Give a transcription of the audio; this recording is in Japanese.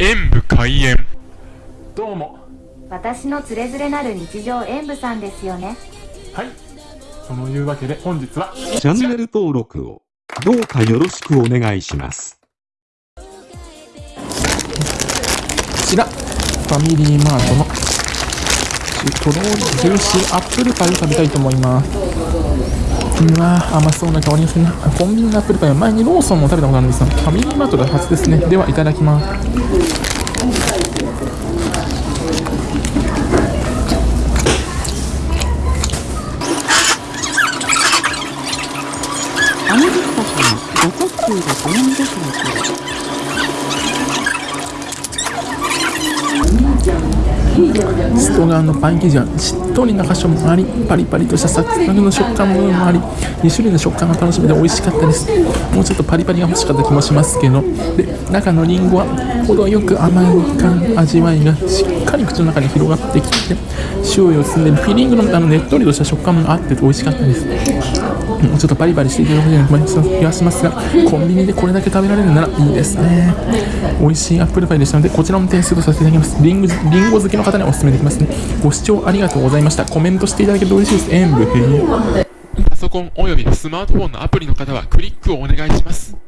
演武開演。どうも。私のつれづれなる日常演舞さんですよね。はい。そのいうわけで本日はチャンネル登録をどうかよろしくお願いします。こちら、ファミリーマートのとろりジューシーアップルパイを食べたいと思います。うわ甘そうな香りがするな。コンビニのアップルパイは前にローソンも食べたことあるんですが、ファミリーマートが初ですね。では、いただきます。アメリカからご特急でご覧でしょうか外側のパン生地はしっとりな箇所もありパリパリとしたサクサクの食感もあり2種類の食感が楽しめて美味しかったです。もうちょっとパリパリが欲しかった気もしますけど。で中のりんごは程よく甘い味わいがしっかり口の中に広がってきて塩を包んでフィリングのあのねっとりとした食感もあって美味しかったです。もうちょっとパリパリしていただくような気がしますがコンビニでこれだけ食べられるならいいですね。美味しいアップルパイでしたのでこちらも点数とさせていただきます。リンゴリンゴ好きの方にお勧めできますね。ご視聴ありがとうございました。コメントしていただけると嬉しいです。演武編パソコンおよびスマートフォンのアプリの方はクリックをお願いします。